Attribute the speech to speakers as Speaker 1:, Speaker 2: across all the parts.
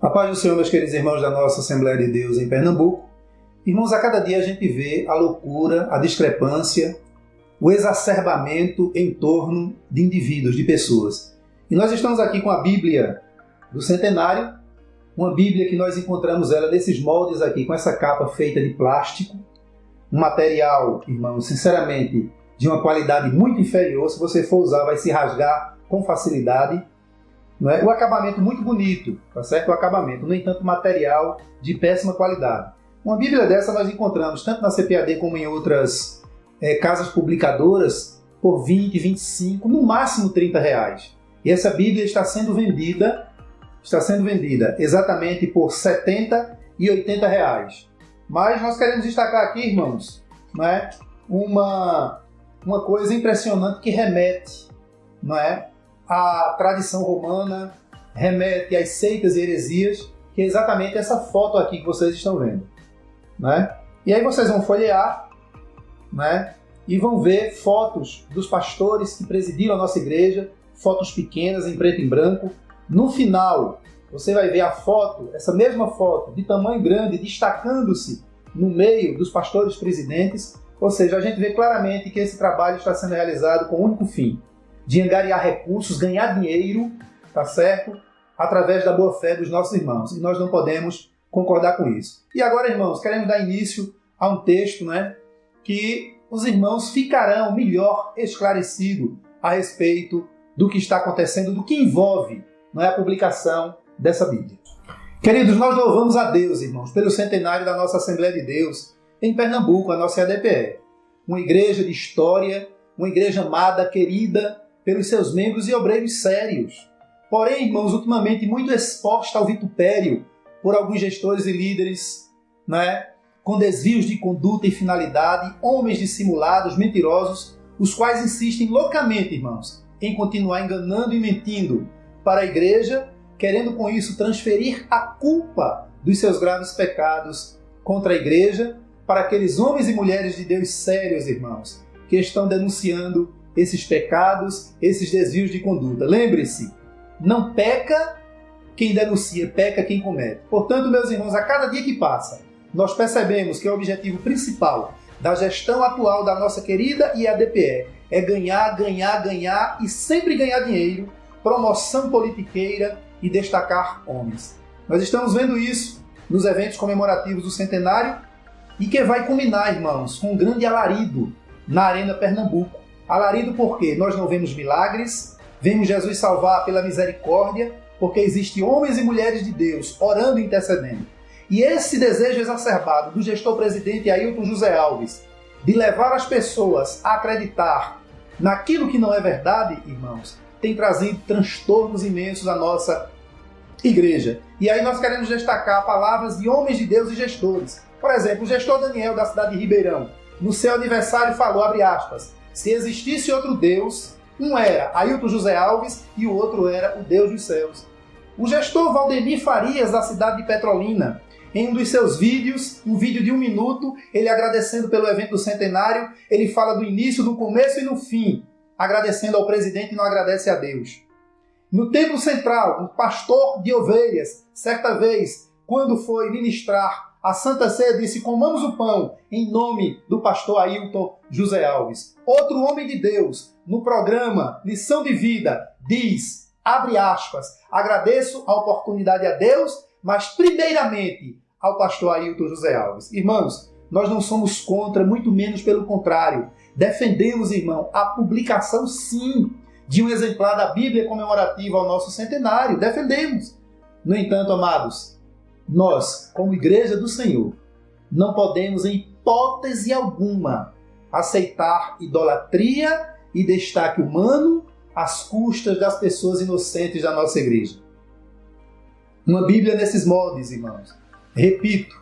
Speaker 1: A paz do Senhor, meus queridos irmãos da nossa Assembleia de Deus em Pernambuco. Irmãos, a cada dia a gente vê a loucura, a discrepância, o exacerbamento em torno de indivíduos, de pessoas. E nós estamos aqui com a Bíblia do Centenário, uma Bíblia que nós encontramos ela nesses moldes aqui, com essa capa feita de plástico, um material, irmãos, sinceramente, de uma qualidade muito inferior. Se você for usar, vai se rasgar com facilidade. Não é? O acabamento muito bonito, tá certo? O acabamento, no entanto, material de péssima qualidade. Uma Bíblia dessa nós encontramos tanto na CPAD como em outras é, casas publicadoras por 20, 25, no máximo 30 reais. E essa Bíblia está sendo vendida, está sendo vendida exatamente por 70 e 80 reais. Mas nós queremos destacar aqui, irmãos, não é? uma, uma coisa impressionante que remete não é? À tradição romana, remete às seitas e heresias, que é exatamente essa foto aqui que vocês estão vendo. Né? E aí vocês vão folhear né? e vão ver fotos dos pastores que presidiram a nossa igreja, fotos pequenas em preto e branco. No final, você vai ver a foto, essa mesma foto, de tamanho grande, destacando-se no meio dos pastores presidentes. Ou seja, a gente vê claramente que esse trabalho está sendo realizado com o único fim de angariar recursos, ganhar dinheiro, tá certo? Através da boa fé dos nossos irmãos. E nós não podemos concordar com isso. E agora, irmãos, queremos dar início a um texto né, que os irmãos ficarão melhor esclarecidos a respeito do que está acontecendo, do que envolve não é, a publicação dessa Bíblia. Queridos, nós louvamos a Deus, irmãos, pelo centenário da nossa Assembleia de Deus em Pernambuco, a nossa ADPE. Uma igreja de história, uma igreja amada, querida pelos seus membros e obreiros sérios. Porém, irmãos, ultimamente muito exposta ao vitupério por alguns gestores e líderes, né, com desvios de conduta e finalidade, homens dissimulados, mentirosos, os quais insistem loucamente, irmãos, em continuar enganando e mentindo para a igreja, querendo com isso transferir a culpa dos seus graves pecados contra a igreja para aqueles homens e mulheres de Deus sérios, irmãos, que estão denunciando esses pecados, esses desvios de conduta. Lembre-se, não peca quem denuncia, peca quem comete. Portanto, meus irmãos, a cada dia que passa, nós percebemos que o objetivo principal da gestão atual da nossa querida IADPE é ganhar, ganhar, ganhar e sempre ganhar dinheiro, promoção politiqueira e destacar homens. Nós estamos vendo isso nos eventos comemorativos do centenário e que vai culminar, irmãos, com um grande alarido na Arena Pernambuco. Alarido porque nós não vemos milagres, vemos Jesus salvar pela misericórdia, porque existem homens e mulheres de Deus orando e intercedendo. E esse desejo exacerbado do gestor-presidente Ailton José Alves de levar as pessoas a acreditar naquilo que não é verdade, irmãos, tem trazido transtornos imensos à nossa igreja. E aí nós queremos destacar palavras de homens de Deus e gestores. Por exemplo, o gestor Daniel da cidade de Ribeirão, no seu aniversário falou, abre aspas, se existisse outro Deus, um era Ailton José Alves e o outro era o Deus dos céus. O gestor Valdemir Farias, da cidade de Petrolina, em um dos seus vídeos, um vídeo de um minuto, ele agradecendo pelo evento do centenário, ele fala do início, do começo e no fim, agradecendo ao presidente e não agradece a Deus. No templo central, um pastor de ovelhas, certa vez, quando foi ministrar a Santa Ceia, disse: Comamos o pão em nome do pastor Ailton José Alves. Outro homem de Deus, no programa Lição de Vida, diz abre aspas, agradeço a oportunidade a Deus, mas primeiramente ao pastor Ailton José Alves. Irmãos, nós não somos contra, muito menos pelo contrário. Defendemos, irmão, a publicação sim de um exemplar da Bíblia comemorativa ao nosso centenário. Defendemos. No entanto, amados, nós, como igreja do Senhor, não podemos, em hipótese alguma, aceitar idolatria e destaque humano às custas das pessoas inocentes da nossa igreja. Uma Bíblia nesses moldes, irmãos. Repito,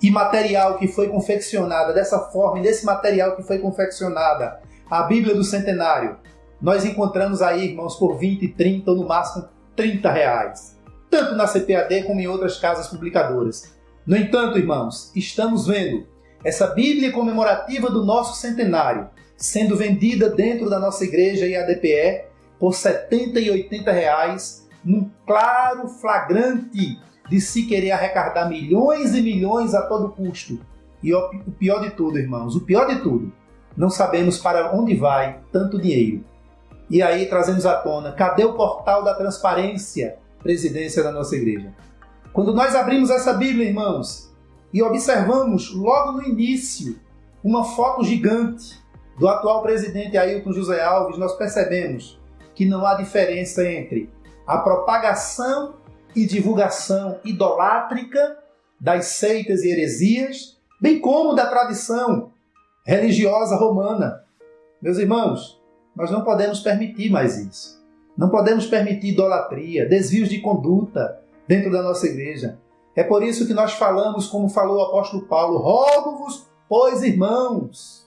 Speaker 1: imaterial que foi confeccionada dessa forma, e nesse material que foi confeccionada, a Bíblia do Centenário, nós encontramos aí, irmãos, por 20, 30 ou no máximo 30 reais. Tanto na CPAD como em outras casas publicadoras. No entanto, irmãos, estamos vendo essa Bíblia comemorativa do nosso centenário sendo vendida dentro da nossa igreja e ADPE por 70 e 80 reais num claro flagrante de se querer arrecadar milhões e milhões a todo custo. E o pior de tudo, irmãos, o pior de tudo, não sabemos para onde vai tanto dinheiro. E aí trazemos à tona, cadê o portal da transparência, presidência da nossa igreja? Quando nós abrimos essa Bíblia, irmãos, e observamos logo no início uma foto gigante do atual presidente Ailton José Alves, nós percebemos que não há diferença entre a propagação e divulgação idolátrica das seitas e heresias, bem como da tradição religiosa romana. Meus irmãos, nós não podemos permitir mais isso. Não podemos permitir idolatria, desvios de conduta dentro da nossa igreja. É por isso que nós falamos, como falou o apóstolo Paulo, rogo-vos, pois irmãos,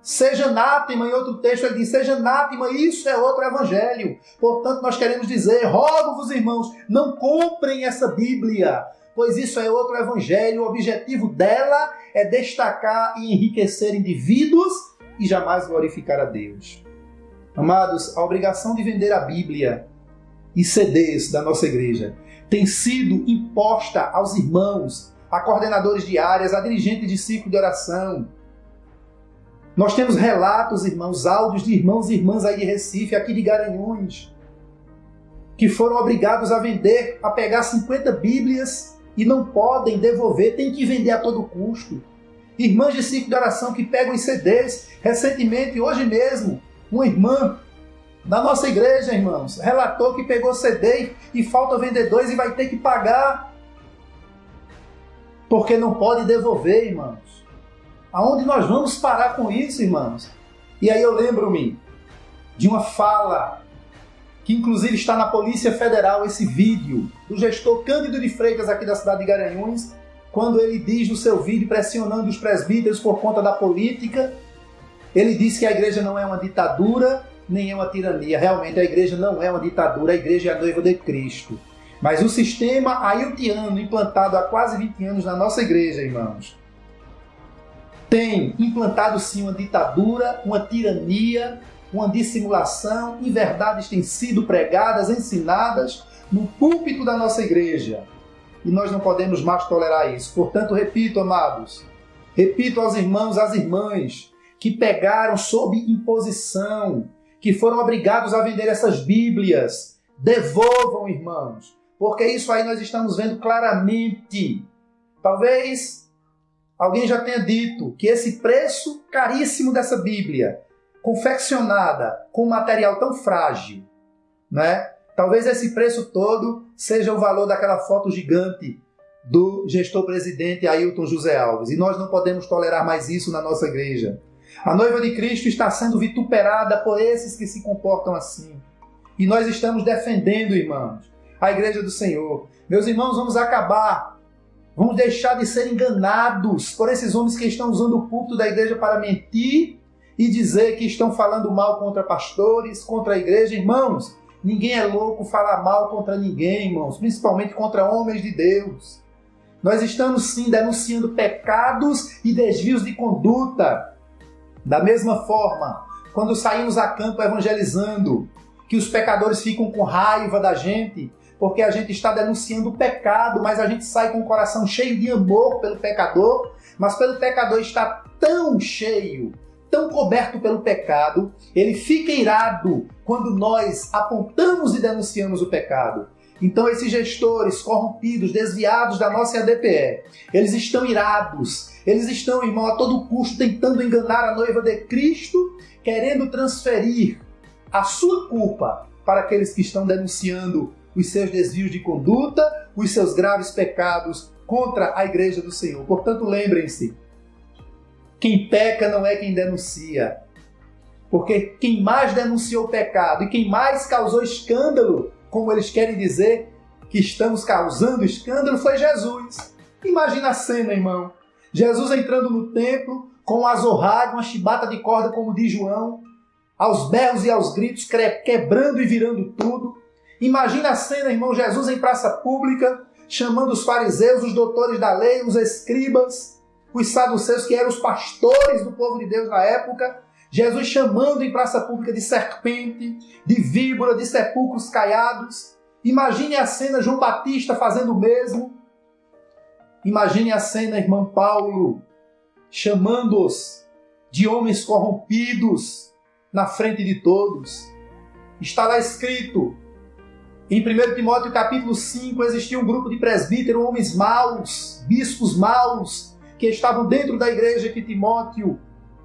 Speaker 1: seja anátema, em outro texto ele diz, seja anátema, isso é outro evangelho. Portanto, nós queremos dizer, rogo-vos irmãos, não comprem essa Bíblia, pois isso é outro evangelho, o objetivo dela é destacar e enriquecer indivíduos e jamais glorificar a Deus. Amados, a obrigação de vender a Bíblia e CDs da nossa igreja tem sido imposta aos irmãos, a coordenadores de áreas, a dirigentes de ciclo de oração. Nós temos relatos, irmãos, áudios de irmãos e irmãs aí de Recife, aqui de Garanhuns, que foram obrigados a vender, a pegar 50 Bíblias e não podem devolver, tem que vender a todo custo. Irmãs de ciclo de oração que pegam CDs. Recentemente, hoje mesmo, uma irmã da nossa igreja, irmãos, relatou que pegou CD e falta vendedores e vai ter que pagar. Porque não pode devolver, irmãos. Aonde nós vamos parar com isso, irmãos? E aí eu lembro-me de uma fala que inclusive está na Polícia Federal esse vídeo do gestor Cândido de Freitas aqui da cidade de Garanhuns, quando ele diz no seu vídeo pressionando os presbíteros por conta da política, ele diz que a igreja não é uma ditadura, nem é uma tirania. Realmente a igreja não é uma ditadura, a igreja é a noiva de Cristo. Mas o sistema ailtiano, implantado há quase 20 anos na nossa igreja, irmãos, tem implantado sim uma ditadura, uma tirania, uma dissimulação, e verdades têm sido pregadas, ensinadas no púlpito da nossa igreja. E nós não podemos mais tolerar isso. Portanto, repito, amados, repito aos irmãos, às irmãs, que pegaram sob imposição que foram obrigados a vender essas Bíblias. Devolvam, irmãos, porque isso aí nós estamos vendo claramente. Talvez alguém já tenha dito que esse preço caríssimo dessa Bíblia, confeccionada com material tão frágil, né? Talvez esse preço todo seja o valor daquela foto gigante do gestor presidente Ailton José Alves. E nós não podemos tolerar mais isso na nossa igreja. A noiva de Cristo está sendo vituperada por esses que se comportam assim. E nós estamos defendendo, irmãos, a igreja do Senhor. Meus irmãos, vamos acabar. Vamos deixar de ser enganados por esses homens que estão usando o púlpito da igreja para mentir e dizer que estão falando mal contra pastores, contra a igreja. Irmãos, ninguém é louco falar mal contra ninguém, irmãos, principalmente contra homens de Deus. Nós estamos sim denunciando pecados e desvios de conduta. Da mesma forma, quando saímos a campo evangelizando, que os pecadores ficam com raiva da gente, porque a gente está denunciando o pecado, mas a gente sai com o coração cheio de amor pelo pecador, mas pelo pecador está tão cheio, tão coberto pelo pecado, ele fica irado quando nós apontamos e denunciamos o pecado. Então, esses gestores corrompidos, desviados da nossa ADPE, eles estão irados, eles estão, irmão, a todo custo tentando enganar a noiva de Cristo, querendo transferir a sua culpa para aqueles que estão denunciando os seus desvios de conduta, os seus graves pecados contra a igreja do Senhor. Portanto, lembrem-se: quem peca não é quem denuncia. Porque quem mais denunciou o pecado e quem mais causou escândalo como eles querem dizer que estamos causando escândalo, foi Jesus. Imagina a cena, irmão. Jesus entrando no templo com um azorrague, uma chibata de corda, como diz João, aos berros e aos gritos, quebrando e virando tudo. Imagina a cena, irmão, Jesus em praça pública, chamando os fariseus, os doutores da lei, os escribas, os saduceus, que eram os pastores do povo de Deus na época, Jesus chamando em praça pública de serpente, de víbora, de sepulcros caiados. Imagine a cena João Batista fazendo o mesmo. Imagine a cena, irmão Paulo, chamando-os de homens corrompidos na frente de todos. Está lá escrito, em 1 Timóteo capítulo 5, existia um grupo de presbíteros, homens maus, bispos maus, que estavam dentro da igreja que Timóteo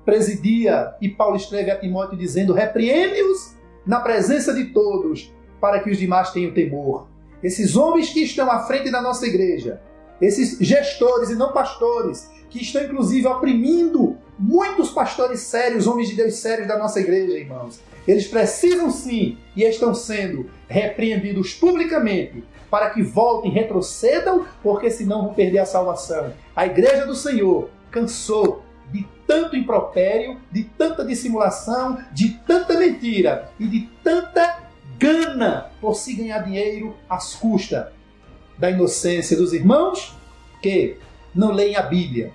Speaker 1: presidia. E Paulo escreve a Timóteo dizendo: repreende-os na presença de todos, para que os demais tenham temor. Esses homens que estão à frente da nossa igreja, esses gestores e não pastores, que estão inclusive oprimindo muitos pastores sérios, homens de Deus sérios da nossa igreja, irmãos. Eles precisam sim e estão sendo repreendidos publicamente para que voltem, retrocedam, porque senão vão perder a salvação. A igreja do Senhor cansou de tanto impropério, de tanta dissimulação, de tanta mentira e de tanta gana por se ganhar dinheiro às custas da inocência dos irmãos que não leem a Bíblia.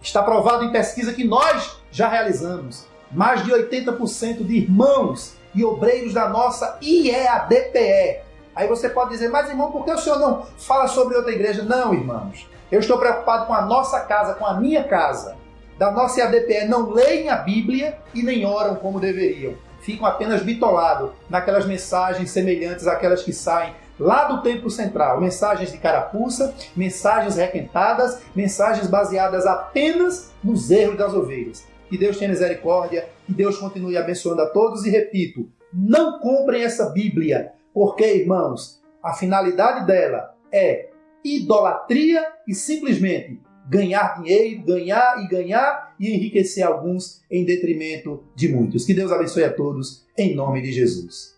Speaker 1: Está provado em pesquisa que nós já realizamos. Mais de 80% de irmãos e obreiros da nossa IEADPE. Aí você pode dizer, mas irmão, por que o senhor não fala sobre outra igreja? Não, irmãos. Eu estou preocupado com a nossa casa, com a minha casa. Da nossa IADPE não leem a Bíblia e nem oram como deveriam. Ficam apenas bitolados naquelas mensagens semelhantes àquelas que saem lá do Templo Central. Mensagens de carapuça, mensagens requentadas, mensagens baseadas apenas nos erros das ovelhas. Que Deus tenha misericórdia, que Deus continue abençoando a todos e repito, não comprem essa Bíblia, porque, irmãos, a finalidade dela é idolatria e simplesmente ganhar dinheiro, ganhar e ganhar e enriquecer alguns em detrimento de muitos. Que Deus abençoe a todos, em nome de Jesus.